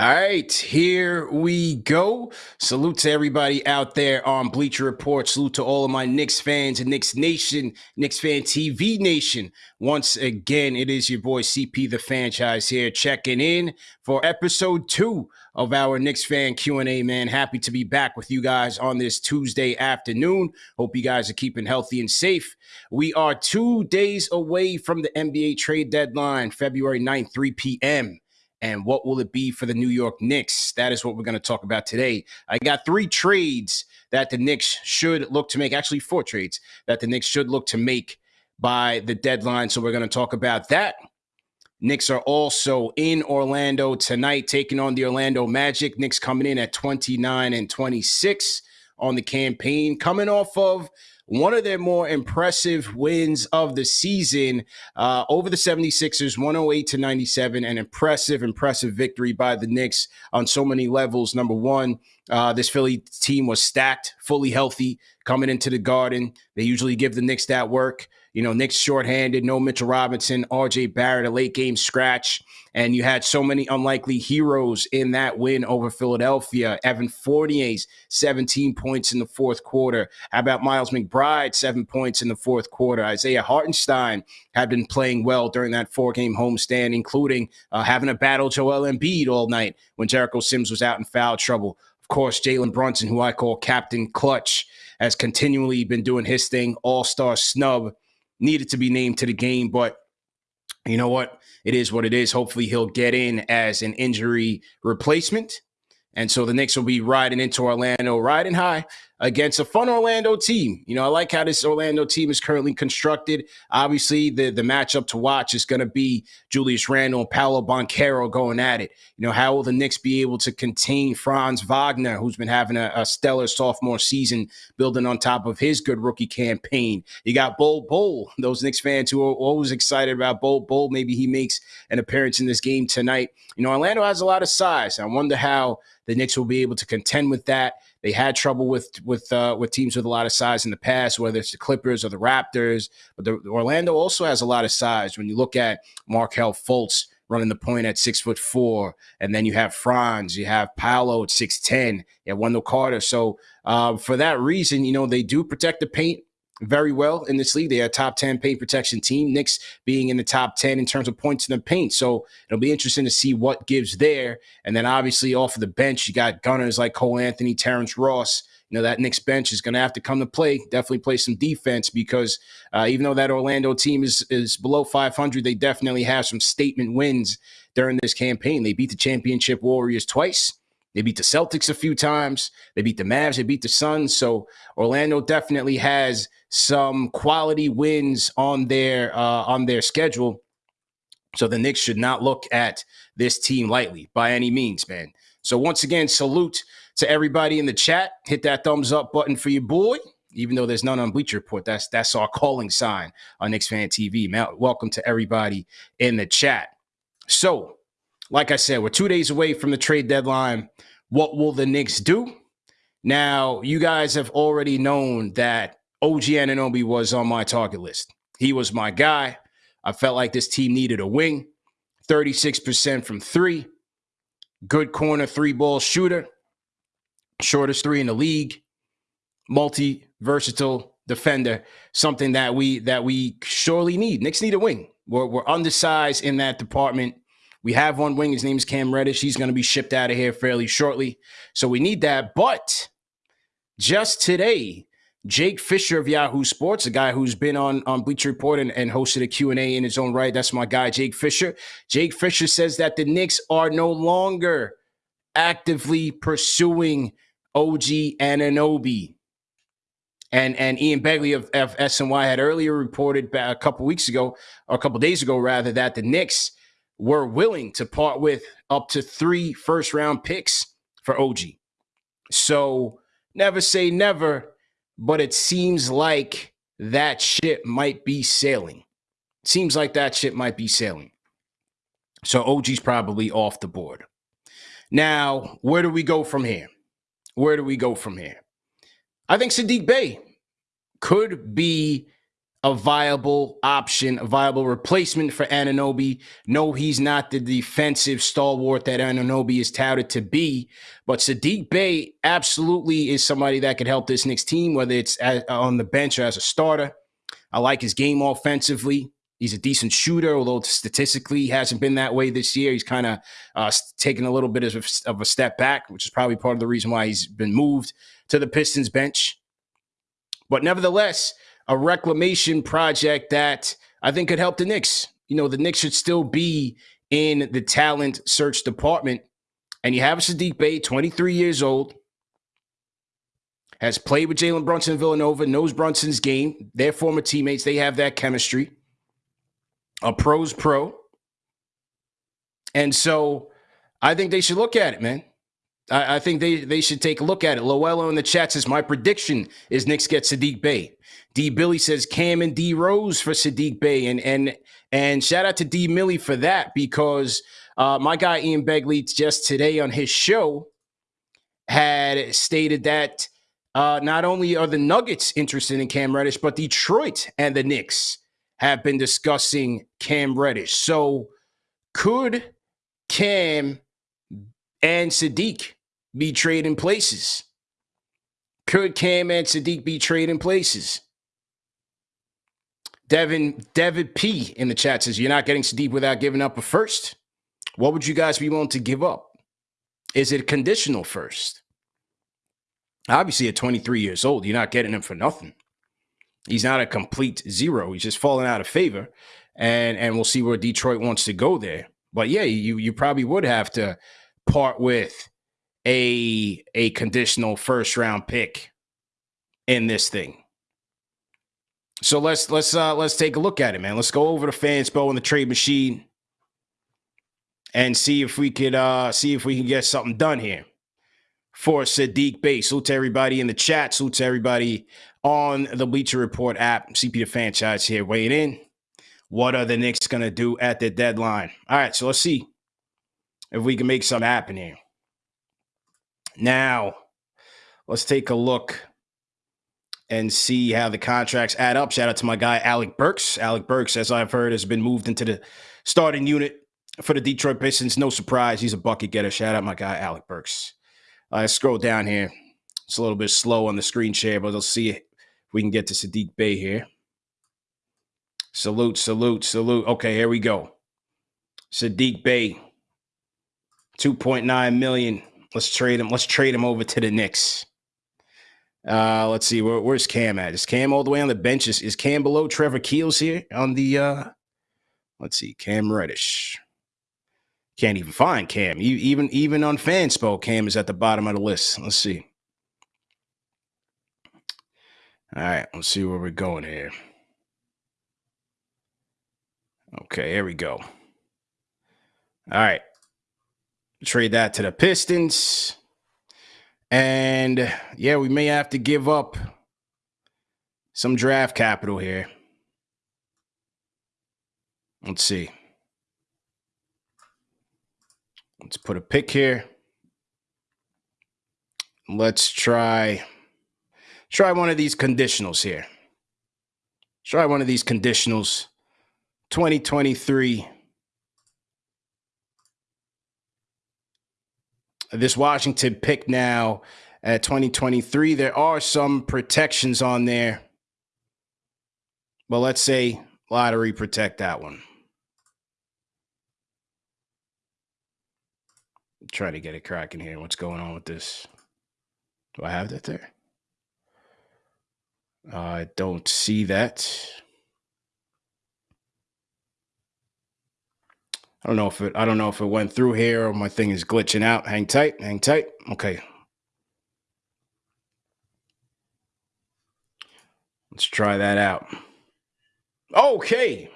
All right, here we go. Salute to everybody out there on Bleacher Report. Salute to all of my Knicks fans and Knicks Nation, Knicks Fan TV Nation. Once again, it is your boy CP the Franchise here, checking in for episode two of our Knicks fan Q&A, man. Happy to be back with you guys on this Tuesday afternoon. Hope you guys are keeping healthy and safe. We are two days away from the NBA trade deadline, February 9th, 3 p.m. And what will it be for the New York Knicks? That is what we're going to talk about today. I got three trades that the Knicks should look to make, actually, four trades that the Knicks should look to make by the deadline. So we're going to talk about that. Knicks are also in Orlando tonight, taking on the Orlando Magic. Knicks coming in at 29 and 26 on the campaign, coming off of one of their more impressive wins of the season uh, over the 76ers, 108 to 97. An impressive, impressive victory by the Knicks on so many levels. Number one, uh, this Philly team was stacked, fully healthy coming into the garden. They usually give the Knicks that work. You know, Knicks shorthanded, no Mitchell Robinson, RJ Barrett, a late game scratch. And you had so many unlikely heroes in that win over Philadelphia. Evan Fournier's 17 points in the fourth quarter. How about Miles McBride, seven points in the fourth quarter? Isaiah Hartenstein had been playing well during that four game homestand, including uh, having a battle Joel Embiid all night when Jericho Sims was out in foul trouble. Of course, Jalen Brunson, who I call Captain Clutch, has continually been doing his thing, all star snub needed to be named to the game, but you know what? It is what it is. Hopefully, he'll get in as an injury replacement. And so the Knicks will be riding into Orlando, riding high against a fun Orlando team. You know, I like how this Orlando team is currently constructed. Obviously, the, the matchup to watch is going to be Julius Randle and Paolo Banchero going at it. You know, how will the Knicks be able to contain Franz Wagner, who's been having a, a stellar sophomore season, building on top of his good rookie campaign? You got Bol Bol, those Knicks fans who are always excited about Bol Bol. Maybe he makes an appearance in this game tonight. You know, Orlando has a lot of size. I wonder how the Knicks will be able to contend with that. They had trouble with with uh, with teams with a lot of size in the past, whether it's the Clippers or the Raptors. But the, Orlando also has a lot of size. When you look at Markelle Fultz running the point at six foot four, and then you have Franz, you have Paolo at six ten, you have Wendell Carter. So uh, for that reason, you know they do protect the paint very well in this league. They are top 10 paint protection team. Knicks being in the top 10 in terms of points in the paint. So it'll be interesting to see what gives there. And then obviously off of the bench, you got gunners like Cole Anthony, Terrence Ross. You know, that Knicks bench is going to have to come to play, definitely play some defense because uh, even though that Orlando team is, is below 500, they definitely have some statement wins during this campaign. They beat the championship Warriors twice. They beat the Celtics a few times. They beat the Mavs. They beat the Suns. So Orlando definitely has some quality wins on their uh, on their schedule. So the Knicks should not look at this team lightly by any means, man. So once again, salute to everybody in the chat. Hit that thumbs up button for your boy. Even though there's none on Bleacher Report, that's that's our calling sign on Knicks Fan TV. Welcome to everybody in the chat. So like I said, we're two days away from the trade deadline. What will the Knicks do? Now, you guys have already known that OG Anunoby was on my target list. He was my guy. I felt like this team needed a wing. 36% from three. Good corner three ball shooter. Shortest three in the league. Multi versatile defender. Something that we that we surely need. Knicks need a wing. We're, we're undersized in that department. We have one wing. His name is Cam Reddish. He's going to be shipped out of here fairly shortly. So we need that. But just today, Jake Fisher of Yahoo Sports, a guy who's been on, on Bleacher Report and, and hosted a Q&A in his own right. That's my guy, Jake Fisher. Jake Fisher says that the Knicks are no longer actively pursuing OG Anunoby. And and Ian Begley of, of SNY had earlier reported a couple weeks ago, or a couple days ago rather, that the Knicks were willing to part with up to three first round picks for OG. So never say never, but it seems like that ship might be sailing. Seems like that ship might be sailing. So OG's probably off the board. Now, where do we go from here? Where do we go from here? I think Saddiq Bey could be a viable option, a viable replacement for Anunoby. No, he's not the defensive stalwart that Anunoby is touted to be, but Saddiq Bey absolutely is somebody that could help this Knicks team, whether it's on the bench or as a starter. I like his game offensively. He's a decent shooter, although statistically he hasn't been that way this year. He's kind of uh, taken a little bit of of a step back, which is probably part of the reason why he's been moved to the Pistons bench. But nevertheless, a reclamation project that I think could help the Knicks. You know, the Knicks should still be in the talent search department. And you have a Saddiq Bey, 23 years old, has played with Jalen Brunson Villanova, knows Brunson's game. They're former teammates. They have that chemistry. A pro's pro. And so I think they should look at it, man. I, I, think they, they should take a look at it. Loello in the chat says, My prediction is Knicks get Saddiq Bey. D Billy says Cam and D Rose for Saddiq Bey. And and and shout out to D Millie for that because uh, my guy Ian Begley just today on his show had stated that uh, not only are the Nuggets interested in Cam Reddish, but Detroit and the Knicks have been discussing Cam Reddish. So could Cam and Saddiq be trading places? Could Cam and Saddiq be trading places? Devin Devin P in the chat says you're not getting Saddiq without giving up a first. What would you guys be willing to give up? Is it conditional first? Obviously, at 23 years old, you're not getting him for nothing. He's not a complete zero. He's just falling out of favor, and and we'll see where Detroit wants to go there. But yeah, you you probably would have to part with a a conditional first round pick in this thing. So let's let's uh let's take a look at it, man. Let's go over to Fanspo and the trade machine and see if we could uh see if we can get something done here for Saddiq Bey. Salute to everybody in the chat. Salute to everybody on the Bleacher Report app. CP the franchise here weighing in. What are the Knicks gonna do at the deadline? All right, so let's see if we can make something happen here. Now, let's take a look and see how the contracts add up. Shout out to my guy, Alec Burks. Alec Burks, as I've heard, has been moved into the starting unit for the Detroit Pistons. No surprise. He's a bucket getter. Shout out my guy, Alec Burks. I uh, scroll down here. It's a little bit slow on the screen share, but let's see if we can get to Saddiq Bey here. Salute, salute, salute. Okay, here we go. Saddiq Bey, 2.9 million. Let's trade him. Let's trade him over to the Knicks. Uh, let's see, where, where's Cam at? Is Cam all the way on the bench? Is, is Cam below Trevor Keels here on the uh let's see, Cam Reddish. Can't even find Cam. even even on Fanspo, Cam is at the bottom of the list. Let's see. All right, let's see where we're going here. Okay, here we go. All right. Trade that to the Pistons. And yeah, we may have to give up some draft capital here. Let's see. Let's put a pick here. Let's try try one of these conditionals here. Try one of these conditionals. 2023 this Washington pick now uh, at 2023. There are some protections on there. Well, let's say lottery protect that one. Try to get it cracking here. What's going on with this? Do I have that there? I don't see that. I don't know if it I don't know if it went through here or my thing is glitching out. Hang tight, hang tight. Okay. Let's try that out. Okay.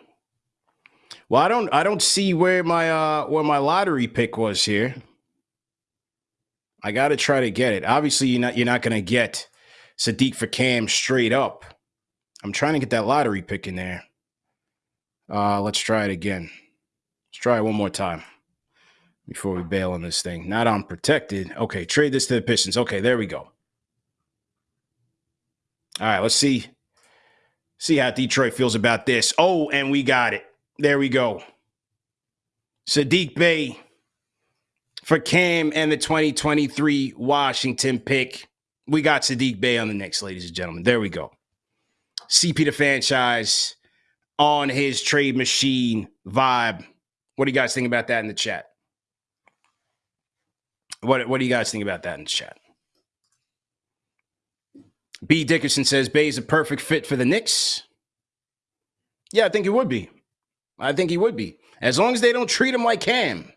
Well, I don't I don't see where my uh where my lottery pick was here. I got to try to get it. Obviously, you're not you're not going to get Saddiq for Cam straight up. I'm trying to get that lottery pick in there. Uh, let's try it again. Let's try it one more time before we bail on this thing. Not unprotected. Okay, trade this to the Pistons. Okay, there we go. All right, let's see. See how Detroit feels about this. Oh, and we got it. There we go. Saddiq Bey for Cam and the 2023 Washington pick. We got Saddiq Bey on the next, ladies and gentlemen. There we go. CP the franchise on his trade machine vibe. What do you guys think about that in the chat? What What do you guys think about that in the chat? B. Dickerson says Bey is a perfect fit for the Knicks. Yeah, I think he would be. I think he would be. As long as they don't treat him like Cam.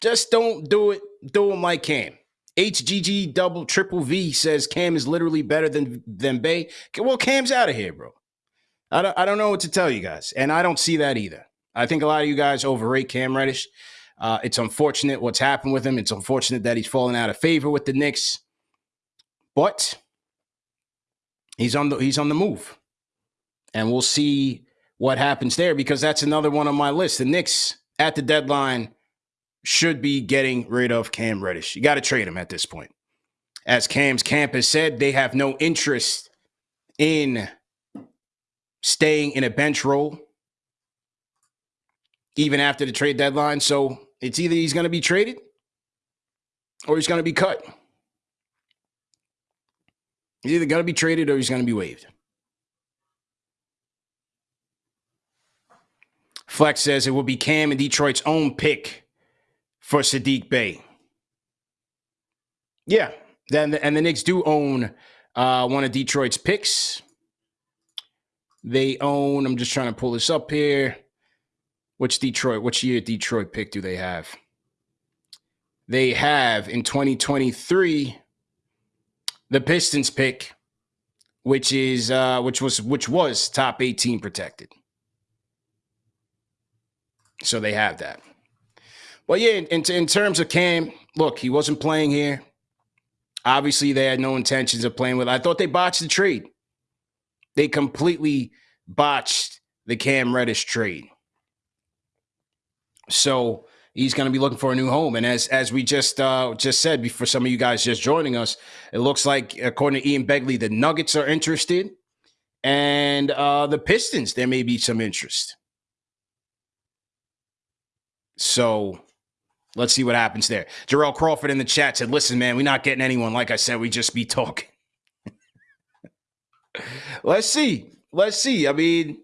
Just don't do it. Do him like Cam. HGG double triple V says Cam is literally better than than Bey. Well, Cam's out of here, bro. I don't, I don't know what to tell you guys, and I don't see that either. I think a lot of you guys overrate Cam Reddish. Uh, it's unfortunate what's happened with him. It's unfortunate that he's fallen out of favor with the Knicks, but he's on the he's on the move, and we'll see what happens there because that's another one on my list. The Knicks at the deadline should be getting rid of Cam Reddish. You got to trade him at this point. As Cam's camp has said, they have no interest in staying in a bench role even after the trade deadline. So it's either he's going to be traded or he's going to be cut. He's either going to be traded or he's going to be waived. Flex says it will be Cam and Detroit's own pick for Saddiq Bey. Yeah, then and the Knicks do own uh, one of Detroit's picks. They own. I'm just trying to pull this up here. Which Detroit? Which year Detroit pick do they have? They have in 2023 the Pistons pick, which is uh, which was which was top 18 protected. So they have that. Well, yeah, in, in terms of Cam, look, he wasn't playing here. Obviously, they had no intentions of playing with. I thought they botched the trade. They completely botched the Cam Reddish trade. So he's going to be looking for a new home. And as as we just uh, just said for some of you guys just joining us, it looks like according to Ian Begley, the Nuggets are interested, and uh, the Pistons there may be some interest. So let's see what happens there. Jarrell Crawford in the chat said, "Listen, man, we're not getting anyone. Like I said, we just be talking." let's see. Let's see. I mean,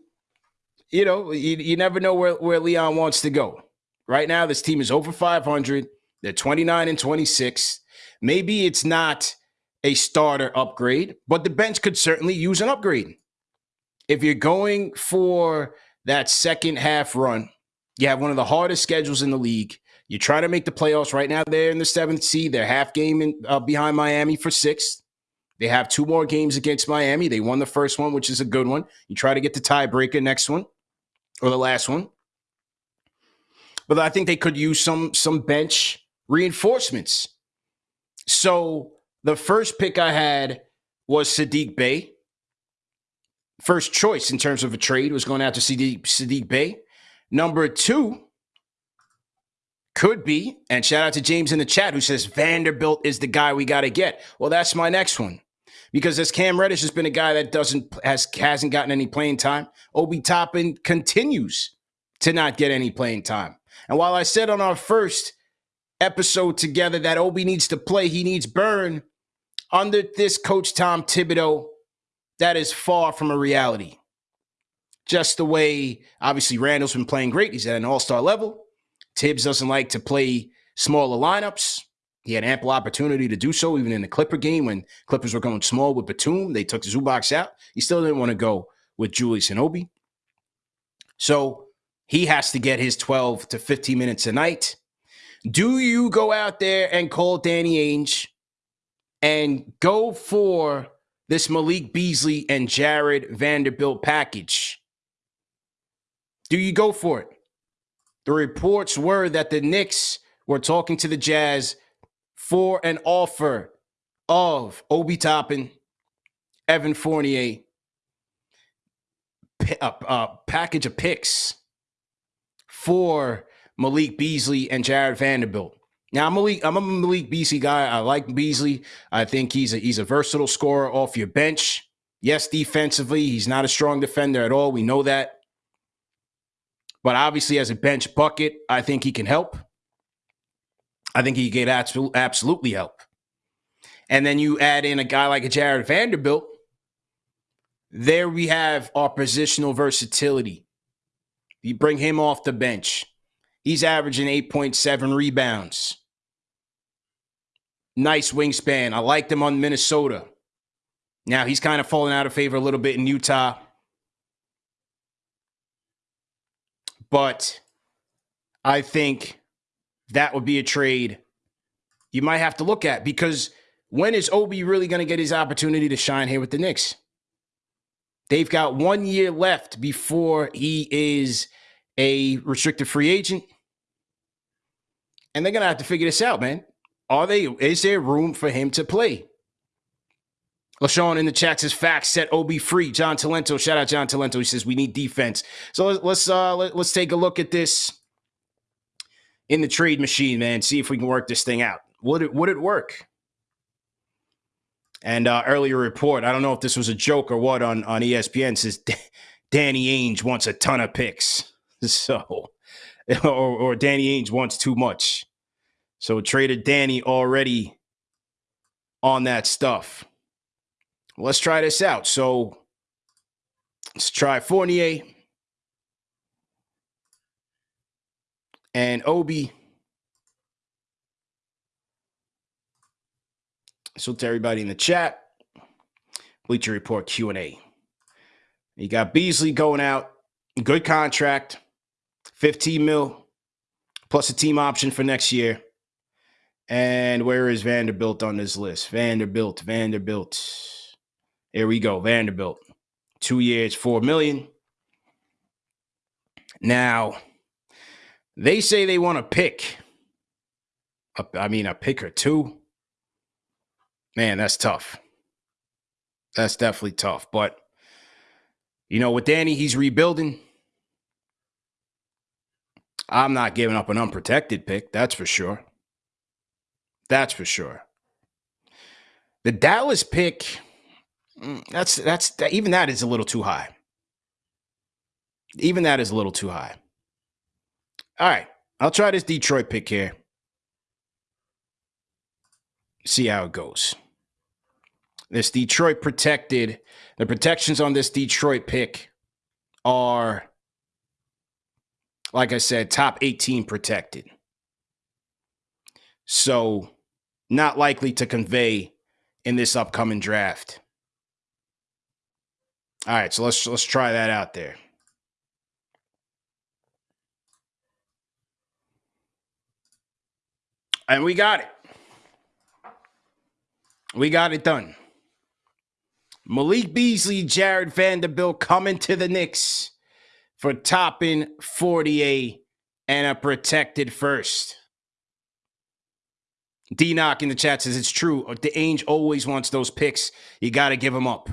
you know, you, you never know where, where Leon wants to go. Right now, this team is over 500. They're 29 and 26. Maybe it's not a starter upgrade, but the bench could certainly use an upgrade. If you're going for that second half run, you have one of the hardest schedules in the league. You're trying to make the playoffs right now. They're in the seventh seed. They're half game in, uh, behind Miami for sixth. They have two more games against Miami. They won the first one, which is a good one. You try to get the tiebreaker next one or the last one but I think they could use some some bench reinforcements. So the first pick I had was Saddiq Bey. First choice in terms of a trade was going out to Sadiq, Saddiq Bey. Number two could be, and shout out to James in the chat who says Vanderbilt is the guy we got to get. Well, that's my next one because as Cam Reddish has been a guy that doesn't has hasn't gotten any playing time. Obi Toppin continues to not get any playing time. And while I said on our first episode together that Obi needs to play, he needs burn under this coach Tom Thibodeau, that is far from a reality. Just the way, obviously, Randle's been playing great. He's at an all star level. Thibs doesn't like to play smaller lineups. He had ample opportunity to do so, even in the Clipper game when Clippers were going small with Batum. They took the Zubac out. He still didn't want to go with Julius and Obi. So he has to get his 12 to 15 minutes a night. Do you go out there and call Danny Ainge and go for this Malik Beasley and Jarred Vanderbilt package? Do you go for it? The reports were that the Knicks were talking to the Jazz for an offer of Obi Toppin, Evan Fournier, a, a uh, uh, package of picks for Malik Beasley and Jarred Vanderbilt. Now I'm Malik, I'm a Malik Beasley guy. I like Beasley. I think he's a he's a versatile scorer off your bench. Yes, defensively, he's not a strong defender at all. We know that. But obviously, as a bench bucket, I think he can help. I think he can absolutely help. And then you add in a guy like a Jarred Vanderbilt. There we have our positional versatility. You bring him off the bench. He's averaging 8.7 rebounds. Nice wingspan. I liked him on Minnesota. Now he's kind of fallen out of favor a little bit in Utah. But I think that would be a trade you might have to look at because when is Obi really going to get his opportunity to shine here with the Knicks? They've got one year left before he is a restricted free agent. And they're going to have to figure this out, man. Are they, is there room for him to play? LaShawn in the chat says facts set Obi free. John Talento, shout out John Talento. He says we need defense. So let's uh let, us take a look at this in the trade machine, man. See if we can work this thing out. Would it would it work? And uh, earlier report, I don't know if this was a joke or what on on ESPN says Danny Ainge wants a ton of picks. So or, or Danny Ainge wants too much. So traded Danny already on that stuff let's try this out. So let's try Fournier and Obi. So to everybody in the chat, Bleacher Report Q&A. You got Beasley going out, good contract, 15 mil, plus a team option for next year. And where is Vanderbilt on this list? Vanderbilt, Vanderbilt. Here we go. Vanderbilt. Two years, four million. Now, they say they want to pick. A, I mean, a pick or two. Man, that's tough. That's definitely tough. But, you know, with Danny, he's rebuilding. I'm not giving up an unprotected pick. That's for sure. That's for sure. The Dallas pick Mm, that's that's that, even that is a little too high. Even that is a little too high. All right, I'll try this Detroit pick here. See how it goes. This Detroit protected. The protections on this Detroit pick are, like I said, top 18 protected. So, not likely to convey in this upcoming draft. All right, so let's let's try that out there. And we got it. We got it done. Malik Beasley, Jarred Vanderbilt coming to the Knicks for Toppin 48 and a protected first. D Knock in the chat says it's true. The Ainge always wants those picks. You got to give them up.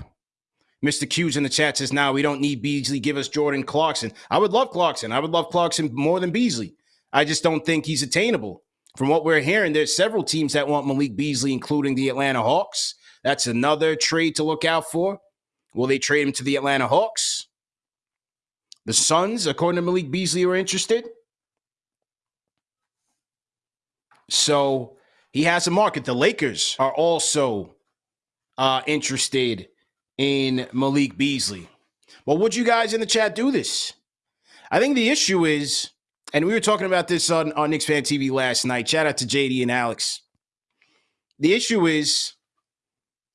Mr. Q's in the chat says, now we don't need Beasley. Give us Jordan Clarkson. I would love Clarkson. I would love Clarkson more than Beasley. I just don't think he's attainable. From what we're hearing, there's several teams that want Malik Beasley, including the Atlanta Hawks. That's another trade to look out for. Will they trade him to the Atlanta Hawks? The Suns, according to Malik Beasley, are interested. So he has a market. The Lakers are also uh, interested in Malik Beasley. Well, would you guys in the chat do this? I think the issue is, and we were talking about this on, on Knicks Fan TV last night. Shout out to JD and Alex. The issue is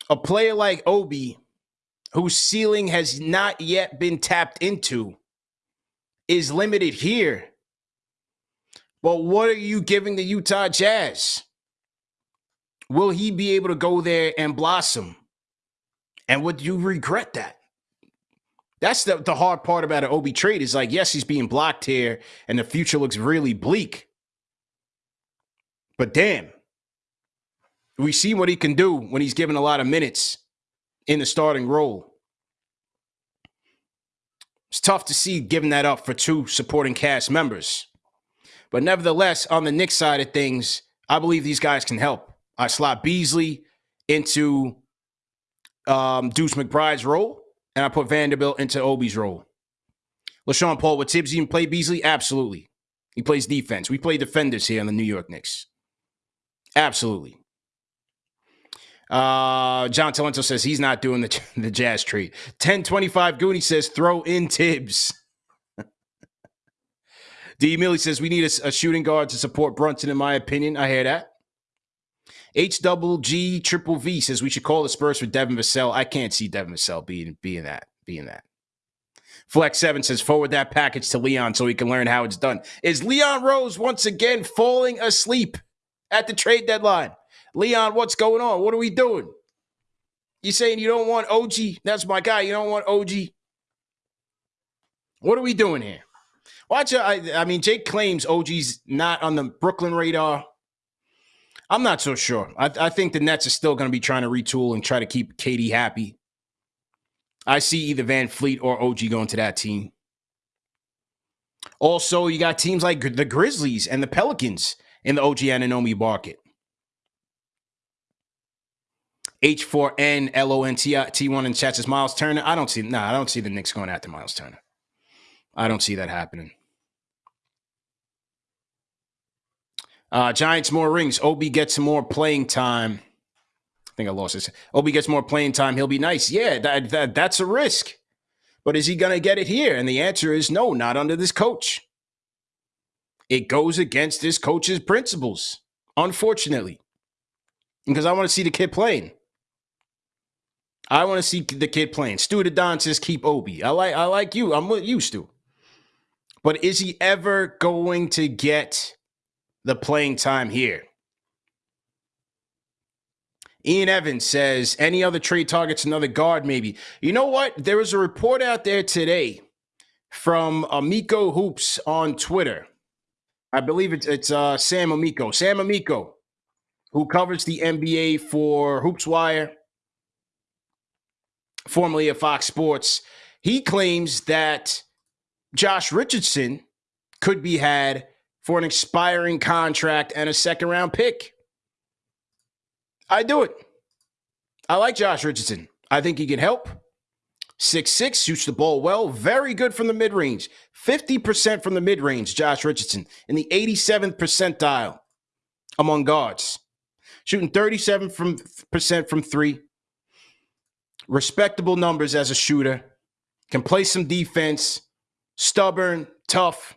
a player like Obi, whose ceiling has not yet been tapped into, is limited here. But what are you giving the Utah Jazz? Will he be able to go there and blossom? And would you regret that? That's the, the hard part about an Obi trade is like, yes, he's being blocked here and the future looks really bleak. But damn, we see what he can do when he's given a lot of minutes in the starting role. It's tough to see giving that up for two supporting cast members. But nevertheless, on the Knicks side of things, I believe these guys can help. I slot Beasley into um, Deuce McBride's role, and I put Vanderbilt into Obi's role. LaShawn Paul, would Thibs even play Beasley? Absolutely. He plays defense. We play defenders here on the New York Knicks. Absolutely. Uh, John Talento says he's not doing the, the Jazz treat. 1025 Goonie says throw in Thibs. D. Millie says we need a, a, shooting guard to support Brunson, in my opinion. I hear that. H double G triple V says we should call the Spurs for Devin Vassell. I can't see Devin Vassell being being that being that. Flex Seven says forward that package to Leon so he can learn how it's done. Is Leon Rose once again falling asleep at the trade deadline? Leon, what's going on? What are we doing? You saying you don't want OG? That's my guy. You don't want OG? What are we doing here? Watch. I, I mean, Jake claims OG's not on the Brooklyn radar. I'm not so sure. I, I think the Nets are still going to be trying to retool and try to keep KD happy. I see either VanVleet or OG going to that team. Also, you got teams like the Grizzlies and the Pelicans in the OG Anunoby market. H4N T1 in chat says Miles Turner. I don't see no, nah, I don't see the Knicks going after Miles Turner. I don't see that happening. Uh, Giants more rings. Obi gets more playing time. I think I lost this. Obi gets more playing time. He'll be nice. Yeah, that, that that's a risk. But is he going to get it here? And the answer is no, not under this coach. It goes against this coach's principles, unfortunately. Because I want to see the kid playing. I want to see the kid playing. Stu says keep Obi. I like I like you. I'm used to. But is he ever going to get the playing time here. Ian Evans says, any other trade targets, another guard, maybe. You know what? There was a report out there today from Amico Hoops on Twitter. I believe it's, it's uh, Sam Amico. Sam Amico, who covers the NBA for Hoops Wire, formerly of Fox Sports. He claims that Josh Richardson could be had for an expiring contract and a second round pick. I do it. I like Josh Richardson. I think he can help. Six six shoots the ball well. Very good from the mid range. 50% from the mid range, Josh Richardson, in the 87th percentile among guards. Shooting 37 from, percent from three. Respectable numbers as a shooter. Can play some defense. Stubborn, tough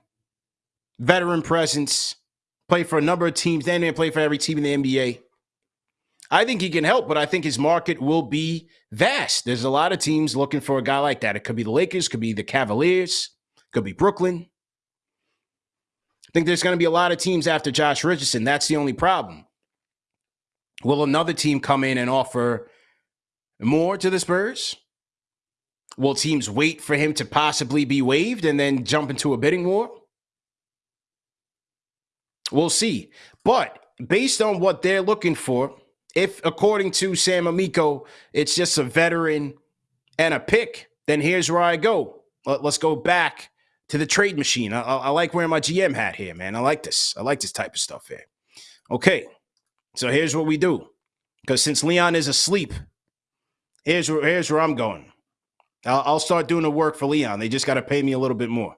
veteran presence, play for a number of teams, and then play for every team in the NBA. I think he can help, but I think his market will be vast. There's a lot of teams looking for a guy like that. It could be the Lakers, could be the Cavaliers, could be Brooklyn. I think there's going to be a lot of teams after Josh Richardson. That's the only problem. Will another team come in and offer more to the Spurs? Will teams wait for him to possibly be waived and then jump into a bidding war? We'll see. But based on what they're looking for, if according to Sam Amico, it's just a veteran and a pick, then here's where I go. Let's go back to the trade machine. I, I, like wearing my GM hat here, man. I like this. I like this type of stuff here. Okay, so here's what we do. Because since Leon is asleep, here's where here's where I'm going. I'll, I'll start doing the work for Leon. They just got to pay me a little bit more.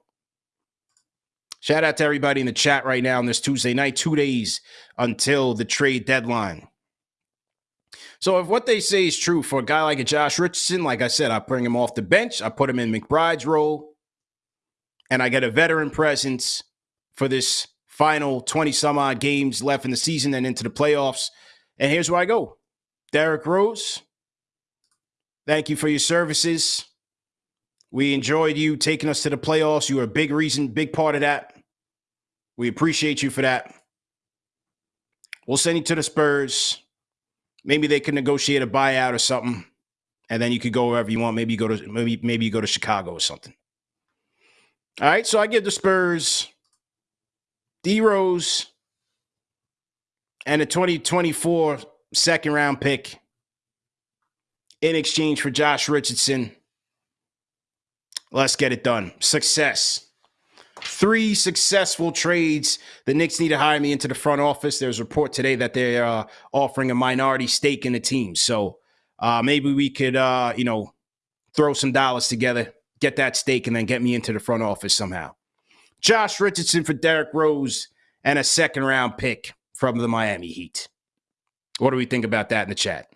Shout out to everybody in the chat right now on this Tuesday night, two days until the trade deadline. So if what they say is true for a guy like a Josh Richardson, like I said, I bring him off the bench, I put him in McBride's role, and I get a veteran presence for this final 20 some odd games left in the season and into the playoffs. And here's where I go. Derrick Rose, thank you for your services. We enjoyed you taking us to the playoffs. You were a big reason, big part of that. We appreciate you for that. We'll send you to the Spurs. Maybe they can negotiate a buyout or something, and then you could go wherever you want. Maybe you go to maybe maybe you go to Chicago or something. All right, so I give the Spurs D Rose and a 2024 second round pick in exchange for Josh Richardson. Let's get it done. Success. Three successful trades. The Knicks need to hire me into the front office. There's a report today that they're uh, offering a minority stake in the team. So Uh, maybe we could, uh, you know, throw some dollars together, get that stake, and then get me into the front office somehow. Josh Richardson for Derrick Rose and a second round pick from the Miami Heat. What do we think about that in the chat?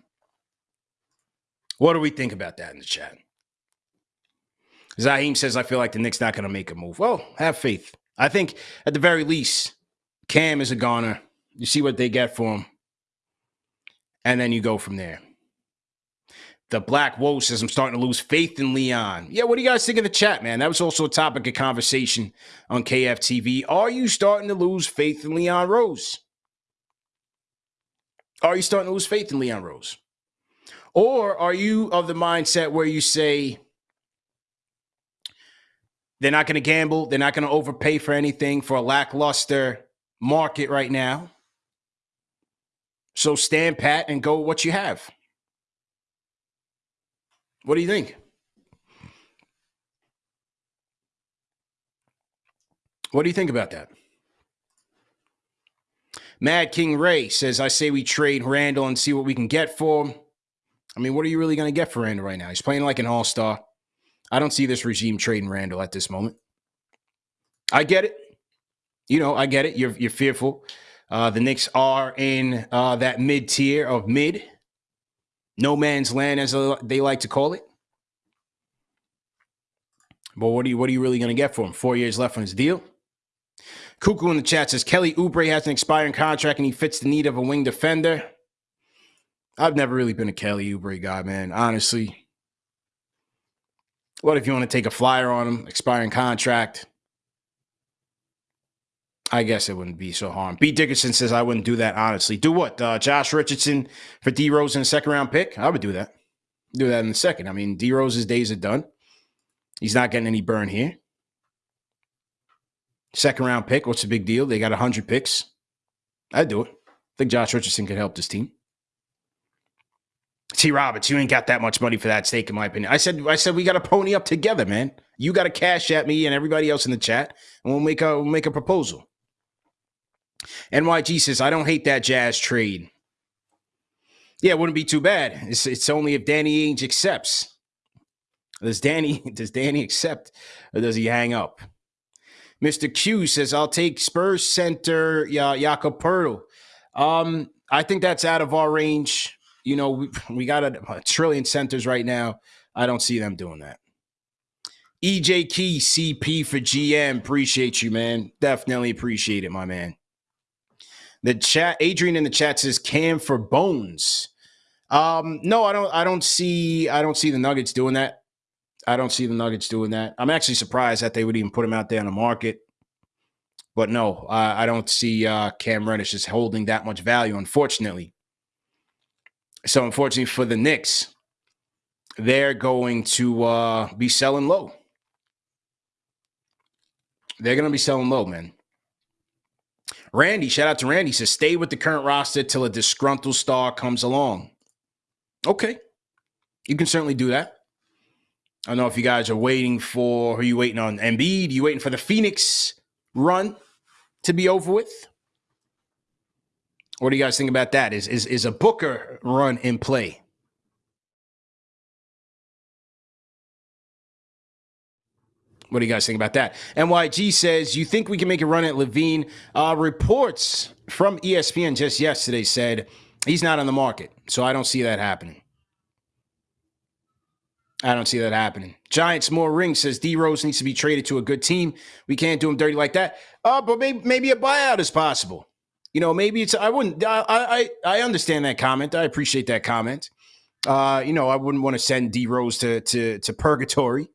What do we think about that in the chat? Zaheem says, I feel like the Knicks not going to make a move. Well, have faith. I think at the very least, Cam is a goner. You see what they get for him. And then you go from there. The Black Woe says, I'm starting to lose faith in Leon. Yeah, what do you guys think of the chat, man? That was also a topic of conversation on KFTV. Are you starting to lose faith in Leon Rose? Are you starting to lose faith in Leon Rose? Or are you of the mindset where you say, they're not going to gamble. They're not going to overpay for anything for a lackluster market right now. So stand pat and go what you have. What do you think? What do you think about that? Mad King Ray says, I say we trade Randle and see what we can get for him. I mean, what are you really going to get for Randle right now? He's playing like an all star. I don't see this regime trading Randle at this moment. I get it. You know, I get it. You're you're fearful. Uh, the Knicks are in uh, that mid tier of mid, no man's land, as they like to call it. But what are you what are you really going to get for him? Four years left on his deal. Cuckoo in the chat says Kelly Oubre has an expiring contract and he fits the need of a wing defender. I've never really been a Kelly Oubre guy, man. Honestly, what if you want to take a flyer on him, expiring contract? I guess it wouldn't be so harm. B. Dickerson says I wouldn't do that honestly. Do what? Uh, Josh Richardson for D Rose in a second round pick? I would do that. Do that in a second. I mean, D Rose's days are done. He's not getting any burn here. Second round pick. What's the big deal? They got 100 picks. I'd do it. I think Josh Richardson could help this team. T. Roberts, you ain't got that much money for that stake, in my opinion. I said, I said we got to pony up together, man. You got to cash at me and everybody else in the chat, and we'll make a we'll make a proposal. NYG says, I don't hate that Jazz trade. Yeah, it wouldn't be too bad. It's, it's only if Danny Ainge accepts. Does Danny does Danny accept or does he hang up? Mr. Q says, I'll take Spurs center yeah, Jakob Poeltl. Um, I think that's out of our range you know, we, we got a, a trillion centers right now. I don't see them doing that. EJ Key CP for GM. Appreciate you, man. Definitely appreciate it, my man. The chat, Adrian in the chat says Cam for Bones. Um, no, I don't. I don't see. I don't see the Nuggets doing that. I don't see the Nuggets doing that. I'm actually surprised that they would even put him out there on the market. But no, I don't see uh, Cam Reddish just holding that much value. Unfortunately, so unfortunately for the Knicks, they're going to uh, be selling low. They're going to be selling low, man. Randy, shout out to Randy, says stay with the current roster till a disgruntled star comes along. Okay. You can certainly do that. I don't know if you guys are waiting for, are you waiting on Embiid? You waiting for the Phoenix run to be over with? What do you guys think about that? Is is is a Booker run in play? What do you guys think about that? NYG says, You think we can make a run at LaVine? Uh, reports from ESPN just yesterday said he's not on the market. So I don't see that happening. I don't see that happening. Giants more ring says D Rose needs to be traded to a good team. We can't do him dirty like that. Uh, but maybe maybe a buyout is possible. You know, maybe it's I wouldn't I I I understand that comment. I appreciate that comment. Uh, you know, I wouldn't want to send D Rose to to to purgatory.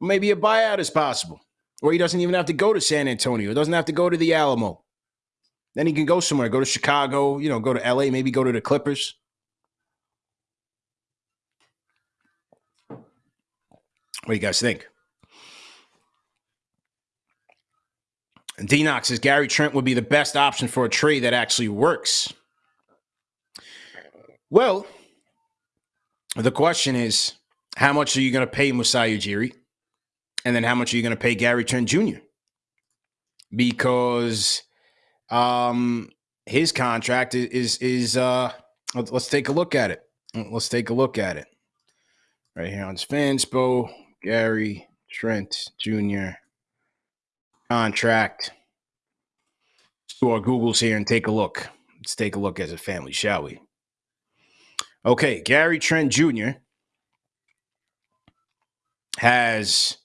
Maybe a buyout is possible. Or he doesn't even have to go to San Antonio. Doesn't have to go to the Alamo. Then he can go somewhere, go to Chicago, you know, go to LA, maybe go to the Clippers. What do you guys think? Denox says Gary Trent would be the best option for a trade that actually works. Well, the question is, how much are you going to pay Masai Ujiri? And then how much are you going to pay Gary Trent Jr.? Because um, his contract is is uh let's take a look at it. Let's take a look at it. Right here on Fanspo, Gary Trent Jr. contract. Let's do our Googles here and take a look. Let's take a look as a family, shall we? Okay, Gary Trent Jr. has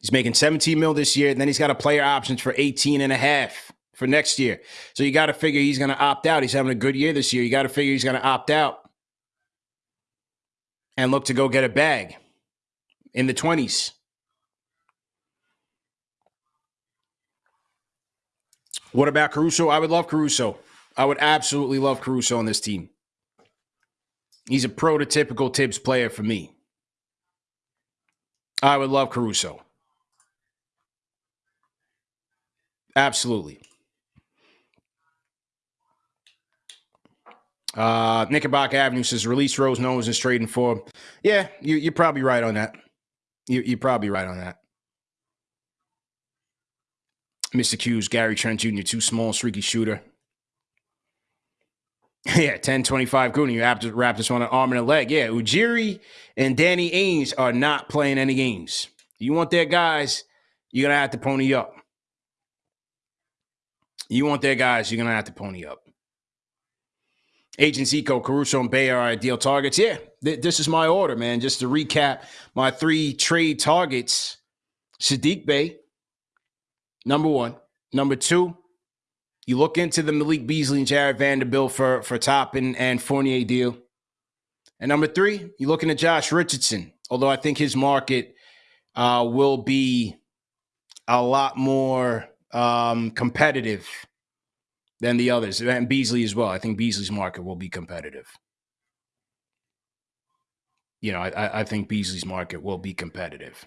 he's making 17 mil this year, and then he's got a player options for 18 and a half for next year. So you got to figure he's going to opt out. He's having a good year this year. You got to figure he's going to opt out and look to go get a bag in the 20s. What about Caruso? I would love Caruso. I would absolutely love Caruso on this team. He's a prototypical Thibs player for me. I would love Caruso. Absolutely. Uh, Knickerbocker Avenue says release Rose, no one's trading for. Yeah, you, are probably right on that. You, you're probably right on that. Mr. Q's Gary Trent Jr., too small, streaky shooter. yeah, 10 25 Goonie. Raptors, Raptors on an arm and a leg. Yeah, Ujiri and Danny Ainge are not playing any games. You want their guys, you're going to have to pony up. You want their guys, you're going to have to pony up. Agents Zico, Caruso, and Bey are ideal targets. Yeah, th- this is my order, man. Just to recap my three trade targets Saddiq Bey, number one. Number two, you look into the Malik Beasley and Jarred Vanderbilt for, for Toppin and Fournier deal. And number three, you're looking at Josh Richardson, although I think his market uh, will be a lot more um, competitive than the others, and Beasley as well. I think Beasley's market will be competitive. You know, I, I think Beasley's market will be competitive.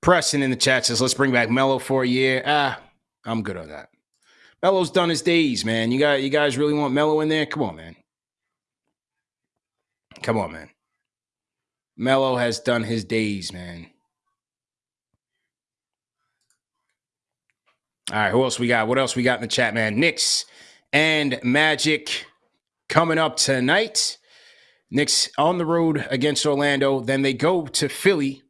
Preston in the chat says, "Let's bring back Melo for a year." Ah, I'm good on that. Melo's done his days, man. You got you guys really want Melo in there? Come on, man. Come on, man. Melo has done his days, man. All right, who else we got? What else we got in the chat, man? Knicks and Magic coming up tonight. Knicks on the road against Orlando. Then they go to Philly,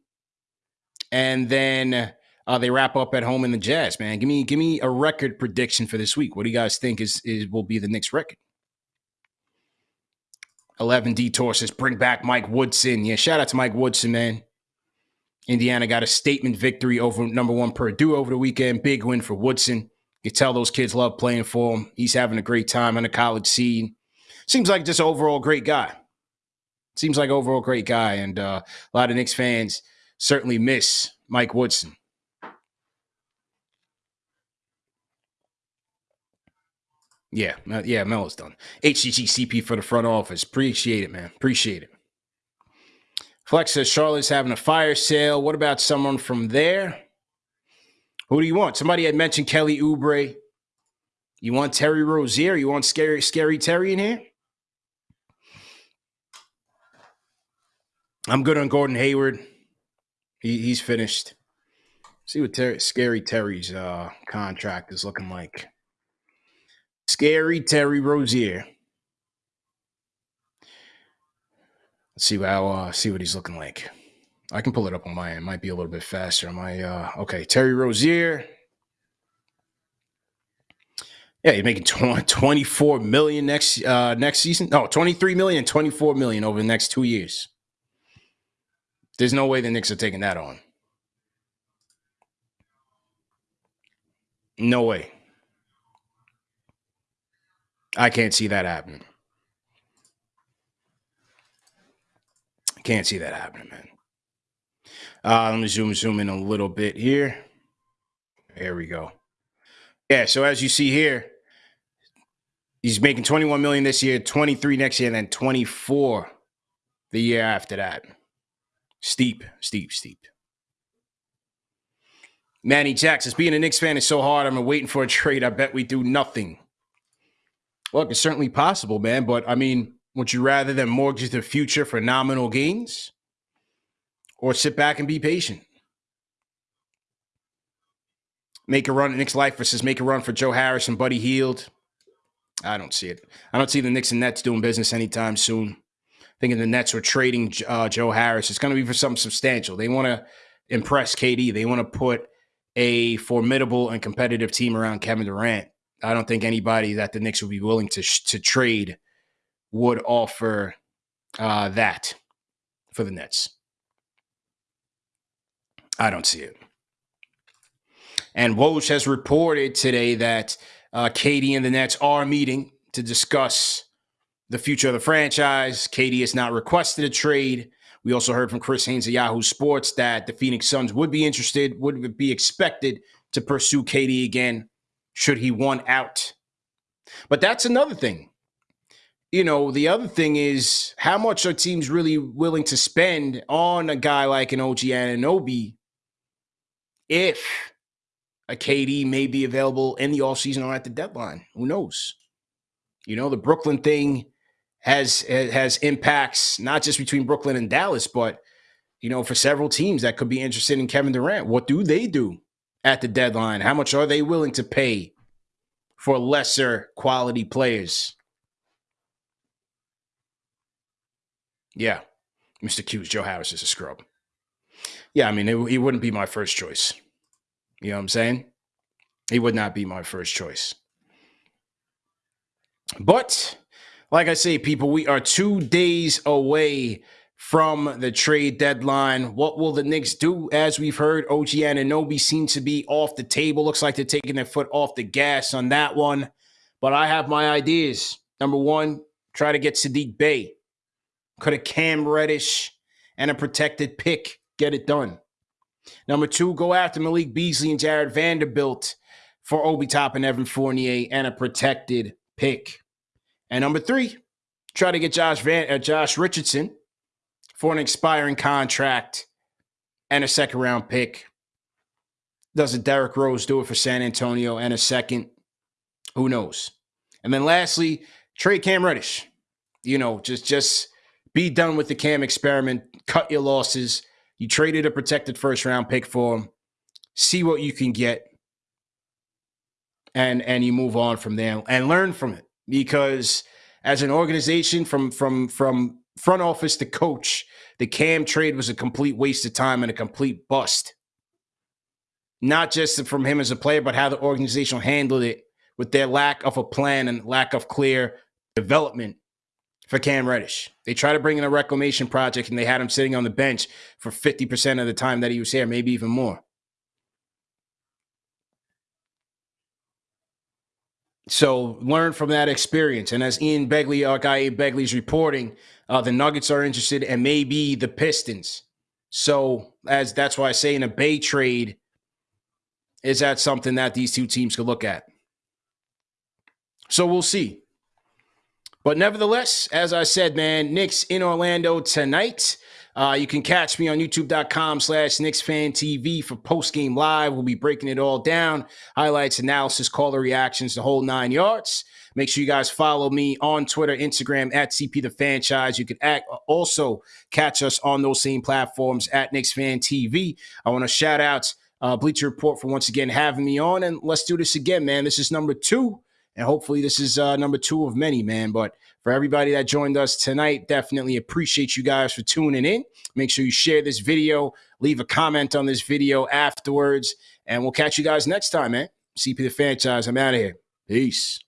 and then uh, they wrap up at home in the Jazz. Man, give me give me a record prediction for this week. What do you guys think is, is will be the Knicks record? 11 Detour says, bring back Mike Woodson. Yeah, shout out to Mike Woodson, man. Indiana got a statement victory over number one Purdue over the weekend. Big win for Woodson. You tell those kids love playing for him. He's having a great time on the college scene. Seems like just overall great guy. Seems like overall great guy, and uh, a lot of Knicks fans certainly miss Mike Woodson. Yeah, yeah, Melo's done. HCGCP for the front office. Appreciate it, man. Appreciate it. Flex says Charlotte's having a fire sale. What about someone from there? Who do you want? Somebody had mentioned Kelly Oubre. You want Terry Rozier? You want scary, scary Terry in here? I'm good on Gordon Hayward. He, he's finished. See what Terry, scary Terry's uh, contract is looking like. Scary Terry Rozier. Let's see how uh, see what he's looking like. I can pull it up on my end. Might be a little bit faster. My uh, okay, Terry Rozier. Yeah, he's making 24 million next uh, next season. No, 23 million, 24 million over the next two years. There's no way the Knicks are taking that on. No way. I can't see that happening. Can't see that happening, man. Uh, let me zoom zoom in a little bit here. There we go. Yeah, so as you see here, he's making 21 million this year, 23 next year, and then 24 the year after that. Steep, steep, steep. Manny Jackson, being a Knicks fan is so hard. I'm waiting for a trade. I bet we do nothing. Look, it's certainly possible, man. But I mean, would you rather than mortgage the future for nominal gains or sit back and be patient? Make a run at Knicks Life versus make a run for Joe Harris and Buddy Hield. I don't see it. I don't see the Knicks and Nets doing business anytime soon. Thinking the Nets were trading uh, Joe Harris. It's going to be for something substantial. They want to impress KD. They want to put a formidable and competitive team around Kevin Durant. I don't think anybody that the Knicks would be willing to to trade would offer uh, that for the Nets. I don't see it. And Woj has reported today that uh, KD and the Nets are meeting to discuss the future of the franchise. KD has not requested a trade. We also heard from Chris Haynes of Yahoo Sports that the Phoenix Suns would be interested, would be expected to pursue KD again should he want out. But that's another thing. You know, the other thing is how much are teams really willing to spend on a guy like an OG Anunoby if a KD may be available in the offseason or at the deadline? Who knows? You know, the Brooklyn thing has has impacts not just between Brooklyn and Dallas, but you know, for several teams that could be interested in Kevin Durant. What do they do at the deadline? How much are they willing to pay for lesser quality players? Yeah, Mr. Q's Joe Harris is a scrub. Yeah, I mean, it, he wouldn't be my first choice. You know what I'm saying? He would not be my first choice. But like I say, people, we are two days away from the trade deadline. What will the Knicks do? As we've heard, OG Anunoby seems to be off the table. Looks like they're taking their foot off the gas on that one. But I have my ideas. Number one, try to get Saddiq Bey. Could a Cam Reddish and a protected pick get it done? Number two, go after Malik Beasley and Jarred Vanderbilt for Obi Top and Evan Fournier and a protected pick. And number three, try to get Josh Van uh, Josh Richardson for an expiring contract and a second round pick. Does a Derrick Rose do it for San Antonio and a second? Who knows? And then lastly, trade Cam Reddish. You know, just just be done with the Cam experiment. Cut your losses. You traded a protected first round pick for him. See what you can get, and and you move on from there and learn from it because as an organization from from from front office to coach, the Cam trade was a complete waste of time and a complete bust. Not just from him as a player, but how the organization handled it with their lack of a plan and lack of clear development for Cam Reddish. They tried to bring in a reclamation project and they had him sitting on the bench for 50% of the time that he was here, maybe even more. So learn from that experience. And as Ian Begley, our guy Ian Begley is reporting, uh, the Nuggets are interested and maybe the Pistons. So as that's why I say in a Bey trade, is that something that these two teams could look at? So we'll see. But nevertheless, as I said, man, Knicks in Orlando tonight. Uh, you can catch me on youtube.com slash TV for post game live. We'll be breaking it all down highlights, analysis, caller reactions, the whole nine yards. Make sure you guys follow me on Twitter, Instagram at CP the Franchise. You can act, also catch us on those same platforms at Knicks Fan TV. I want to shout out uh, Bleacher Report for once again having me on, and let's do this again, man. This is number two, and hopefully this is uh, number two of many, man. But for everybody that joined us tonight, definitely appreciate you guys for tuning in. Make sure you share this video, leave a comment on this video afterwards, and we'll catch you guys next time, man. CP the franchise. I'm out of here. Peace.